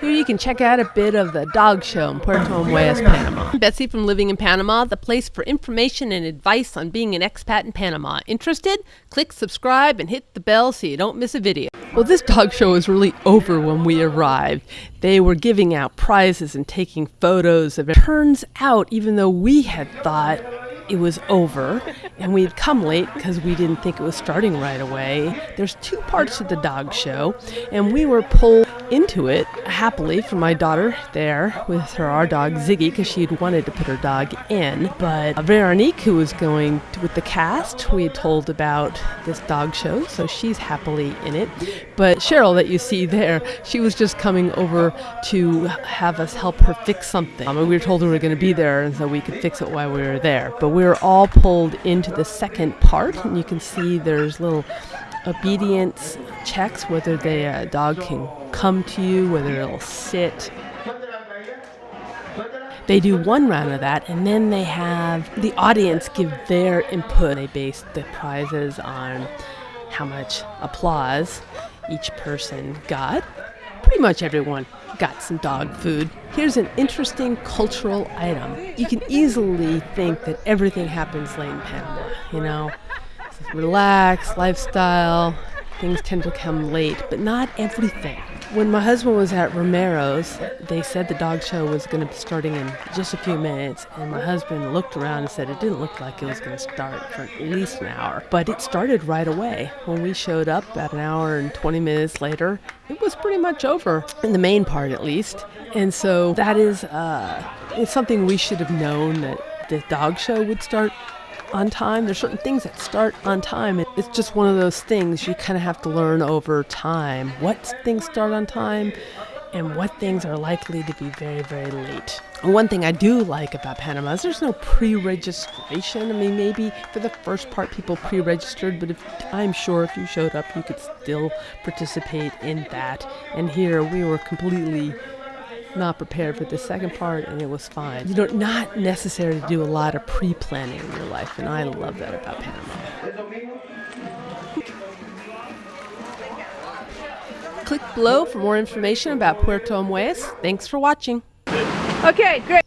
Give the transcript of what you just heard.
Here you can check out a bit of the dog show in Puerto Armuelles, Panama. Betsy from Living in Panama, the place for information and advice on being an expat in Panama. Interested? Click subscribe and hit the bell so you don't miss a video. Well, this dog show was really over when we arrived. They were giving out prizes and taking photos of it. Turns out, even though we had thought it was over and we had come late because we didn't think it was starting right away. There's two parts to the dog show, and we were pulled into it happily for my daughter there with her our dog Ziggy because she had wanted to put her dog in. But Veronique, who was going to, with the cast, we had told about this dog show, so she's happily in it. But Cheryl, that you see there, she was just coming over to have us help her fix something. Um, we were told we were going to be there, and so we could fix it while we were there. But we were all pulled into the second part, and you can see there's little obedience checks whether the uh, dog can come to you, whether it'll sit. They do one round of that, and then they have the audience give their input. They base the prizes on how much applause each person got. Pretty much everyone got some dog food. Here's an interesting cultural item. You can easily think that everything happens late in Panama, you know? Relaxed lifestyle, things tend to come late, but not everything. When my husband was at Romero's, they said the dog show was going to be starting in just a few minutes, and my husband looked around and said it didn't look like it was going to start for at least an hour. But it started right away. When we showed up about an hour and 20 minutes later, it was pretty much over, in the main part at least. And so that is uh, it's something we should have known that the dog show would start on time. There's certain things that start on time. And it's just one of those things you kind of have to learn over time. What things start on time and what things are likely to be very, very late. One thing I do like about Panama is there's no pre-registration. I mean, maybe for the first part people pre-registered, but if I'm sure if you showed up, you could still participate in that. And here we were completely not prepared for the second part and it was fine. You know, not necessary to do a lot of pre-planning in your life and I love that about Panama. Click below for more information about Puerto Armuelles. Thanks for watching. Okay, great.